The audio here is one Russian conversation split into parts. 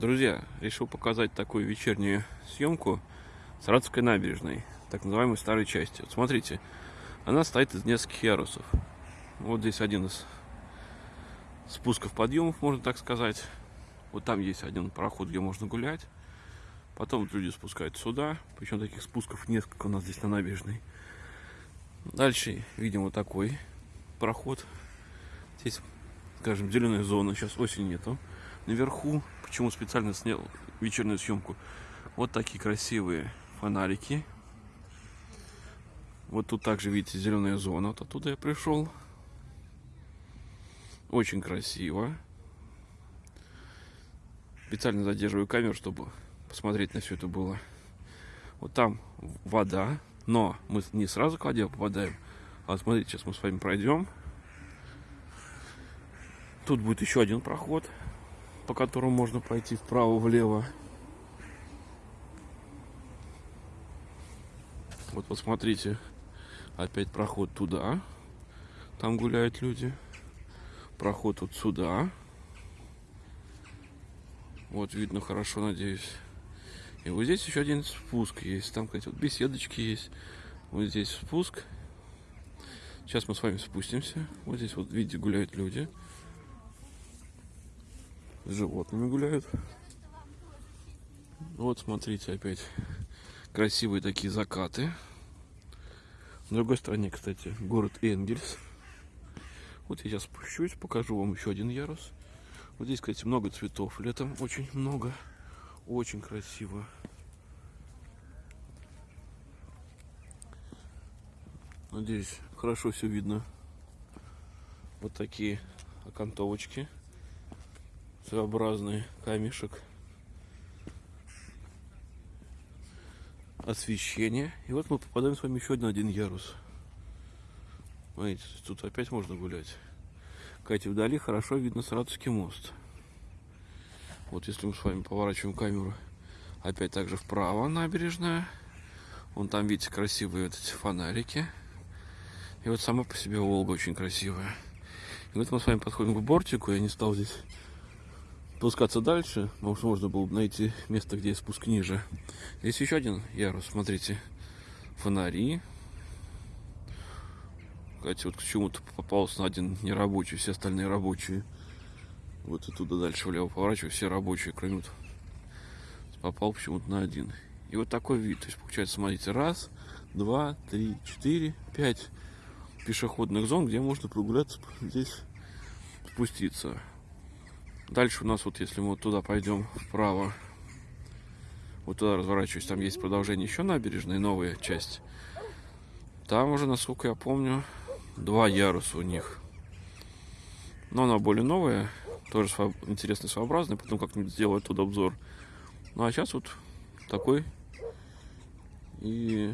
Друзья, решил показать такую вечернюю съемку Саратовской набережной, так называемой старой части. Вот смотрите, она стоит из нескольких ярусов. Вот здесь один из спусков подъемов, можно так сказать. Вот там есть один проход, где можно гулять. Потом люди спускаются сюда. Причем таких спусков несколько у нас здесь на набережной. Дальше видим вот такой проход. Здесь, скажем, зеленая зона. Сейчас осень нету. Наверху, почему специально снял вечернюю съемку, вот такие красивые фонарики. Вот тут также, видите, зеленая зона. Вот оттуда я пришел. Очень красиво. Специально задерживаю камеру, чтобы посмотреть на все это было. Вот там вода, но мы не сразу к воде попадаем. А смотрите, сейчас мы с вами пройдем. Тут будет еще один проход по которому можно пройти вправо-влево. Вот посмотрите, опять проход туда. Там гуляют люди. Проход вот сюда. Вот видно хорошо, надеюсь. И вот здесь еще один спуск есть. Там, кстати, вот беседочки есть. Вот здесь спуск. Сейчас мы с вами спустимся. Вот здесь вот, видите, гуляют люди животными гуляют. Вот, смотрите, опять красивые такие закаты. На другой стороне, кстати, город Энгельс. Вот я сейчас спущусь, покажу вам еще один ярус. Вот здесь, кстати, много цветов. Летом очень много. Очень красиво. Надеюсь, хорошо все видно. Вот такие окантовочки своеобразный камешек. Освещение. И вот мы попадаем с вами еще на один ярус. Смотрите, тут опять можно гулять. Кстати, вдали хорошо видно Саратовский мост. Вот если мы с вами поворачиваем камеру опять также вправо набережная. Вон там, видите, красивые вот эти фонарики. И вот сама по себе Волга очень красивая. И вот мы с вами подходим к бортику. Я не стал здесь спускаться дальше, может можно было бы найти место, где спуск ниже. Здесь еще один ярус, смотрите, фонари. Кстати, вот к чему-то попался на один нерабочий, все остальные рабочие. Вот и туда дальше влево поворачиваю, все рабочие, кроме вот попал почему-то на один. И вот такой вид, то есть получается, смотрите, раз, два, три, четыре, пять пешеходных зон, где можно прогуляться, здесь спуститься. Дальше у нас вот, если мы вот туда пойдем вправо, вот туда разворачиваюсь, там есть продолжение еще набережной, новая часть. Там уже, насколько я помню, два яруса у них. Но она более новая, тоже интересный, своеобразный, потом как-нибудь сделаю тут обзор. Ну а сейчас вот такой. И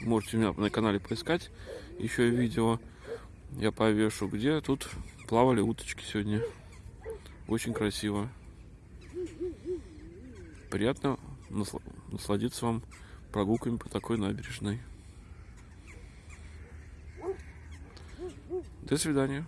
можете у меня на канале поискать еще видео. Я повешу, где тут плавали уточки сегодня. Очень красиво. Приятно насладиться вам прогулками по такой набережной. До свидания.